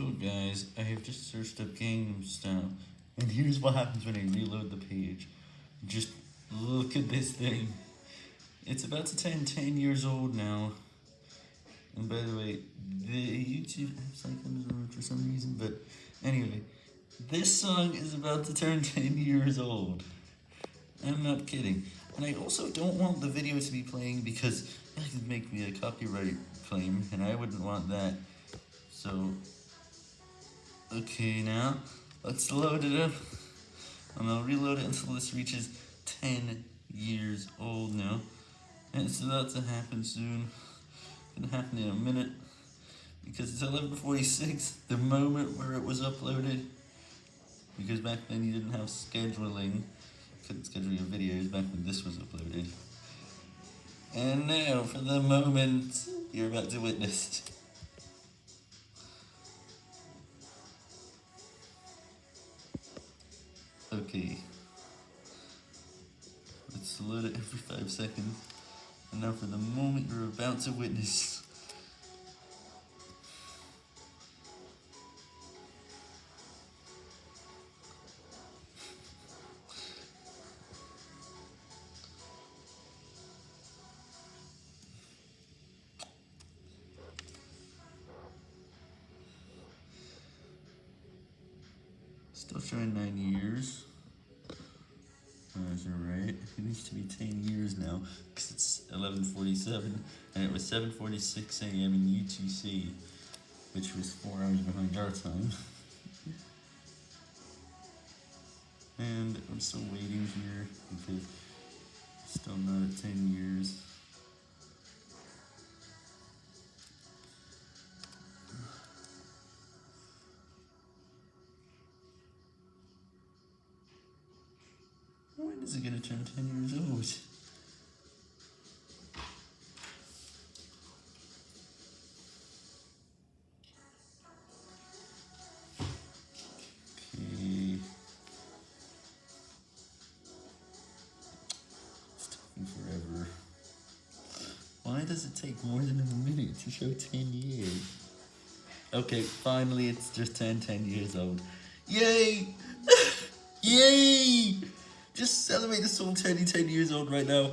So guys, I have just searched up Style, and here's what happens when I reload the page. Just look at this thing. It's about to turn 10 years old now. And by the way, the YouTube apps like them for some reason, but anyway, this song is about to turn 10 years old. I'm not kidding. And I also don't want the video to be playing because that could make me a copyright claim, and I wouldn't want that. So, okay now, let's load it up. And I'll reload it until this reaches 10 years old now. And it's about to happen soon. It's gonna happen in a minute. Because it's 11.46, the moment where it was uploaded. Because back then you didn't have scheduling. Couldn't schedule your videos back when this was uploaded. And now for the moment you're about to witness. Okay. Let's load it every five seconds. And now for the moment you're about to witness. Still showing nine years. That's alright. It needs to be 10 years now, because it's 11.47, and it was 7.46 a.m. in UTC, which was 4 hours behind our time. and I'm still waiting here, because still not at 10 years. When is it gonna turn 10 years old? Okay. It's taking forever. Why does it take more than a minute to show 10 years? Okay, finally it's just turned 10 years old. Yay! Yay! Just celebrate this song 10, 10 years old right now.